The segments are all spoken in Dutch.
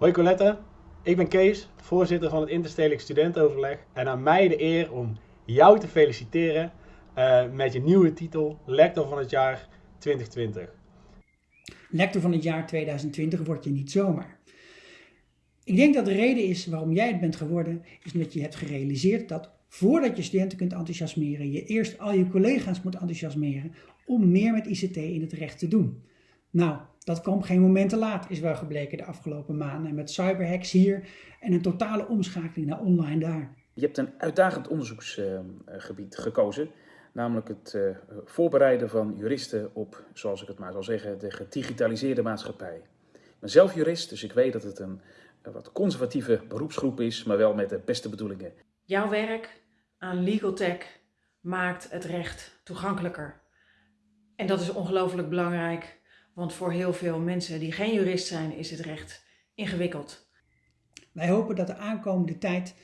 Hoi Colette, ik ben Kees, voorzitter van het Interstedelijk Studentenoverleg en aan mij de eer om jou te feliciteren uh, met je nieuwe titel Lector van het jaar 2020. Lector van het jaar 2020 word je niet zomaar. Ik denk dat de reden is waarom jij het bent geworden, is omdat je hebt gerealiseerd dat voordat je studenten kunt enthousiasmeren, je eerst al je collega's moet enthousiasmeren om meer met ICT in het recht te doen. Nou, dat kwam geen moment te laat, is wel gebleken de afgelopen maanden. Met cyberhacks hier en een totale omschakeling naar online daar. Je hebt een uitdagend onderzoeksgebied gekozen, namelijk het eh, voorbereiden van juristen op, zoals ik het maar zal zeggen, de gedigitaliseerde maatschappij. Ik ben zelf jurist, dus ik weet dat het een, een wat conservatieve beroepsgroep is, maar wel met de beste bedoelingen. Jouw werk aan legal tech maakt het recht toegankelijker. En dat is ongelooflijk belangrijk want voor heel veel mensen die geen jurist zijn, is het recht ingewikkeld. Wij hopen dat de aankomende tijd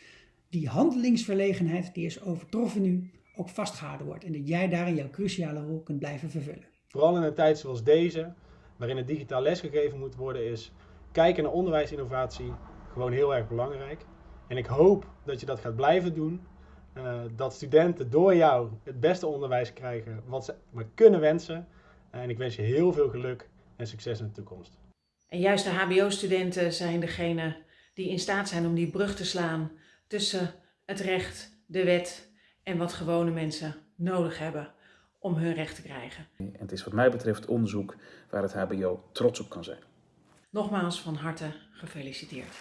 die handelingsverlegenheid die is overtroffen nu ook vastgehouden wordt en dat jij daarin jouw cruciale rol kunt blijven vervullen. Vooral in een tijd zoals deze, waarin het digitaal lesgegeven moet worden, is kijken naar onderwijsinnovatie gewoon heel erg belangrijk. En ik hoop dat je dat gaat blijven doen. Uh, dat studenten door jou het beste onderwijs krijgen wat ze maar kunnen wensen. En ik wens je heel veel geluk en succes in de toekomst. En juist de HBO-studenten zijn degene die in staat zijn om die brug te slaan tussen het recht, de wet en wat gewone mensen nodig hebben om hun recht te krijgen. En het is wat mij betreft onderzoek waar het HBO trots op kan zijn. Nogmaals van harte gefeliciteerd.